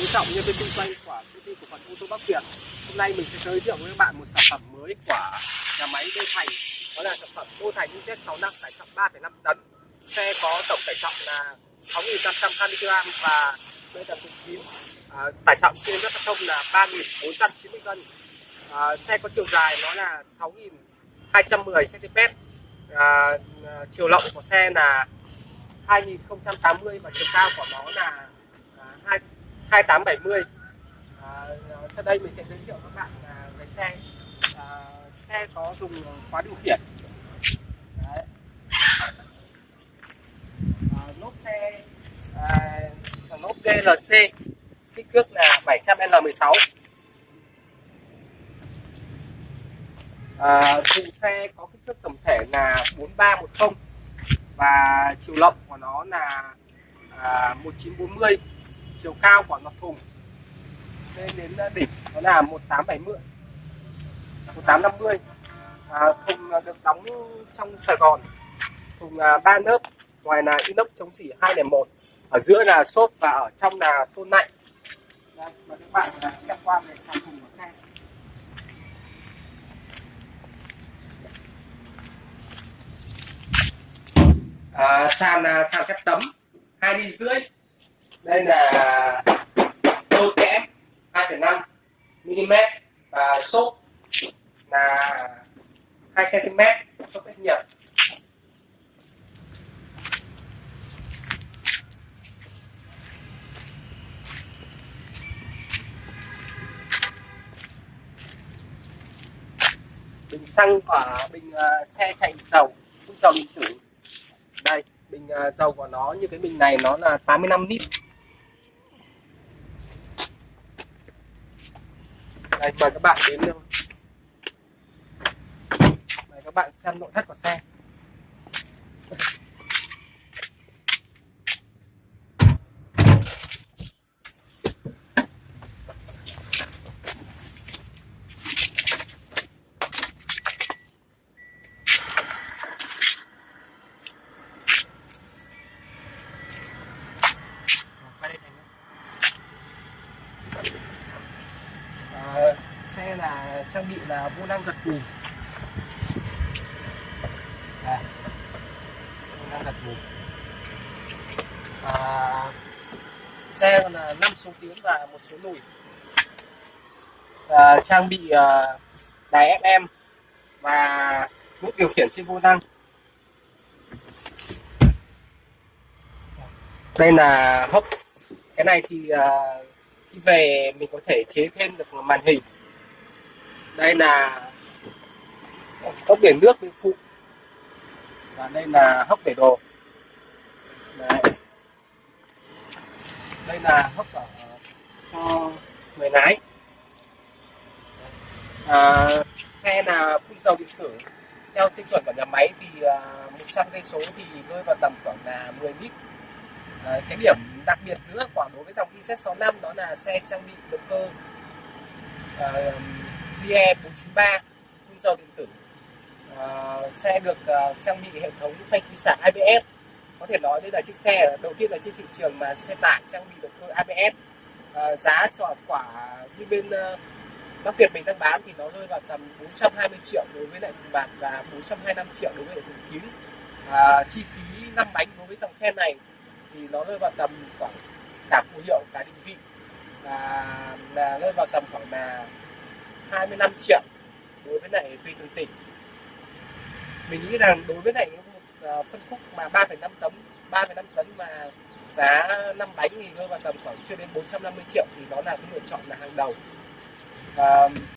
Quý trọng nhân viên kinh doanh của công ty cổ phần ô tô Bắc Việt. Hôm nay mình sẽ giới thiệu với các bạn một sản phẩm mới của nhà máy Đô Thành. Đó là sản phẩm Đô Thành Z65 tải trọng 3,5 tấn. Xe có tổng tải trọng là 6.520 kg và đây là thùng kín. À, tải trọng trên các giao thông là 3.490 cân. À, xe có chiều dài nó là 6.210 cm. À, à, chiều rộng của xe là 2080 và chiều cao của nó là à, 2 2870 à, sau đây mình sẽ giới thiệu các bạn à, về xe. À, xe có dùng khóa điều khiển. Đấy. À, lốp xe à, lốp GLC kích thước là 700L16 à, thùng xe có kích thước tổng thể là 4310 và chiều rộng của nó là à, 1940 chiều cao của mặt thùng. Lên đến ờ, đỉnh nó là 1870 1850 à, thùng ờ, được đóng trong Sài Gòn. Thùng ờ, ba lớp ngoài là inox chống xỉ 201 ở giữa là xốp và ở trong là tôn lạnh dạ, các bạn xem qua về sản thùng của xe. À, sàn là sàn thép tấm hai đi rưỡi đây là đôi kẽm 2,5 mm và xốp là 2 cm xốp cách nhiệt bình xăng của bình uh, xe chạy dầu dầu điện tử. Đây bình uh, dầu của nó như cái bình này nó là 85 lít. Đây mời các bạn đến luôn mời các bạn xem nội thất của xe xe là trang bị là vô lăng gật gù à, vô gật gù à, xe là 5 số tiếng và một số lùi à, trang bị à, đài FM và nút điều khiển trên vô năng. Đây là hốc. Cái này thì à, khi về mình có thể chế thêm được màn hình đây là hốc để nước bên phụ. Và đây là hốc để đồ. Đấy. đây là hốc ở cho người lái. À, xe là phun dầu điện tử. Theo tiêu chuẩn của nhà máy thì à, uh, 100 cây số thì rơi vào tầm khoảng là 10 lít. À, cái điểm đặc biệt nữa của đối với dòng IZ65 đó là xe trang bị động cơ. Uh, GE 493 phun dầu điện tử. Uh, xe được uh, trang bị hệ thống phanh khí xả ABS có thể nói đây là chiếc xe đầu tiên là trên thị trường mà xe tải trang bị động cơ ABS uh, ờ, giá cho quả như bên uh, Bắc Việt mình đang bán thì nó rơi vào tầm 420 triệu đối với lại thùng bạc và 425 triệu đối với lại thùng kín à, chi phí 5 bánh đối với dòng xe này thì nó rơi vào tầm khoảng cả phù hiệu cả định vị. Và là rơi vào tầm khoảng là 25 triệu đối với lại tùy từng tỉnh. Mình nghĩ rằng đối với lại một phân khúc mà 3,5 tấn 3,5 tấn mà giá 5 bánh thì rơi vào tầm khoảng chưa đến 450 triệu thì đó là cái lựa chọn là hàng đầu. Và